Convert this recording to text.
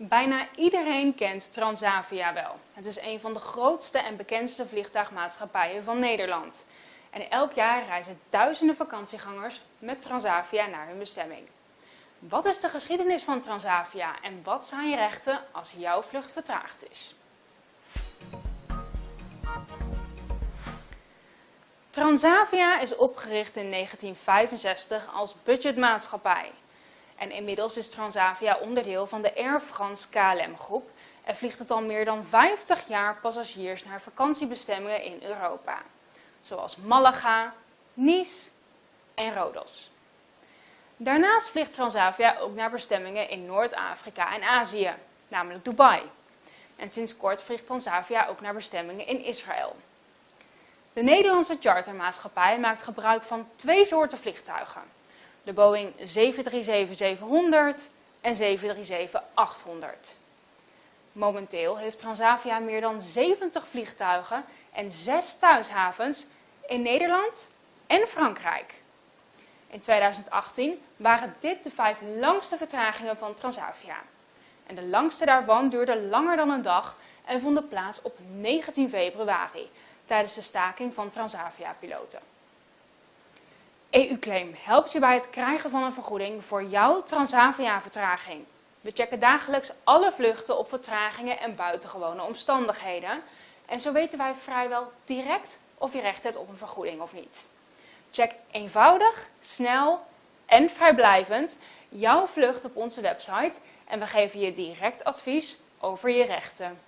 Bijna iedereen kent Transavia wel. Het is een van de grootste en bekendste vliegtuigmaatschappijen van Nederland. En elk jaar reizen duizenden vakantiegangers met Transavia naar hun bestemming. Wat is de geschiedenis van Transavia en wat zijn je rechten als jouw vlucht vertraagd is? Transavia is opgericht in 1965 als budgetmaatschappij. En inmiddels is Transavia onderdeel van de Air France KLM groep en vliegt het al meer dan 50 jaar passagiers naar vakantiebestemmingen in Europa. Zoals Malaga, Nice en Rodos. Daarnaast vliegt Transavia ook naar bestemmingen in Noord-Afrika en Azië, namelijk Dubai. En sinds kort vliegt Transavia ook naar bestemmingen in Israël. De Nederlandse chartermaatschappij maakt gebruik van twee soorten vliegtuigen de Boeing 737-700 en 737-800. Momenteel heeft Transavia meer dan 70 vliegtuigen en 6 thuishavens in Nederland en Frankrijk. In 2018 waren dit de vijf langste vertragingen van Transavia. En de langste daarvan duurde langer dan een dag en vonden plaats op 19 februari tijdens de staking van Transavia-piloten. EU-claim helpt je bij het krijgen van een vergoeding voor jouw Transavia-vertraging. We checken dagelijks alle vluchten op vertragingen en buitengewone omstandigheden. En zo weten wij vrijwel direct of je recht hebt op een vergoeding of niet. Check eenvoudig, snel en vrijblijvend jouw vlucht op onze website en we geven je direct advies over je rechten.